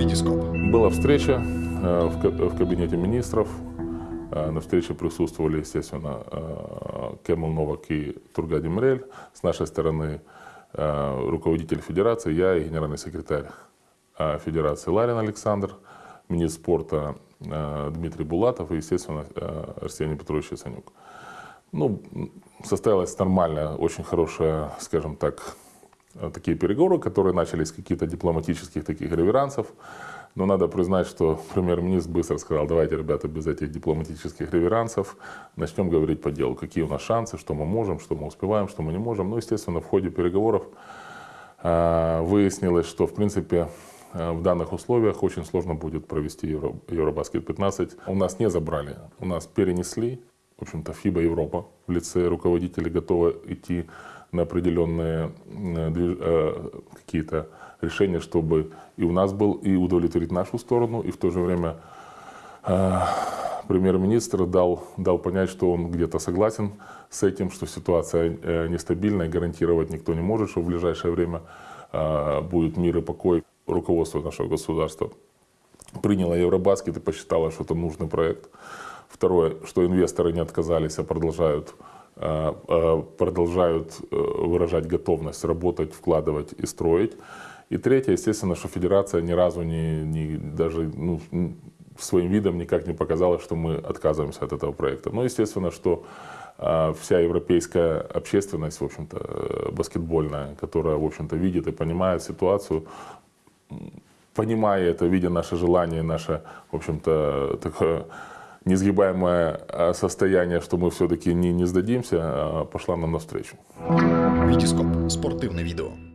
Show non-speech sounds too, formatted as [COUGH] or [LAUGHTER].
Витископ. Была встреча э, в ка- в кабинете министров. Э, На встрече присутствовали, естественно, э, Кемал Новак и Тургади Мрель. С нашей стороны руководитель федерации, я и генеральный секретарь федерации Ларин Александр, министр спорта Дмитрий Булатов и, естественно, Арсений Петрович Яценюк. Ну, состоялась нормальная, очень хорошая, скажем так, такие переговоры, которые начались с каких-то дипломатических таких реверансов. Но надо признать, что [LAUGHS] премьер-министр быстро сказал, давайте, ребята, без этих дипломатических реверансов начнем говорить по делу, какие у нас шансы, что мы можем, что мы успеваем, что мы не можем. Ну, естественно, в ходе переговоров э, выяснилось, что, в принципе, э, в данных условиях очень сложно будет провести Евро, Евробаскет 15. У нас не забрали, у нас перенесли. В общем-то, ФИБА Европа в лице руководителей готова идти на определенные э, э, какие-то решения, чтобы и у нас был, и удовлетворить нашу сторону, и в то же время э, премьер-министр дал, дал понять, что он где-то согласен с этим, что ситуация нестабильная, гарантировать никто не может, что в ближайшее время будет мир и покой. Руководство нашего государства приняло Евробаскет и посчитало, что это нужный проект. Второе, что инвесторы не отказались, а продолжают, продолжают э, выражать готовность работать, вкладывать и строить. И третье, естественно, что федерация ни разу не, не даже ну, своим видом никак не показала, что мы отказываемся от этого проекта. Но, естественно, что э, вся европейская общественность, в общем-то, э, баскетбольная, которая, в общем-то, видит и понимает ситуацию, понимая это, видя наше желание, наше, в общем-то, такое несгибаемое э, состояние, что мы все-таки не, не сдадимся, э, пошла нам навстречу. Витископ. Спортивне відео.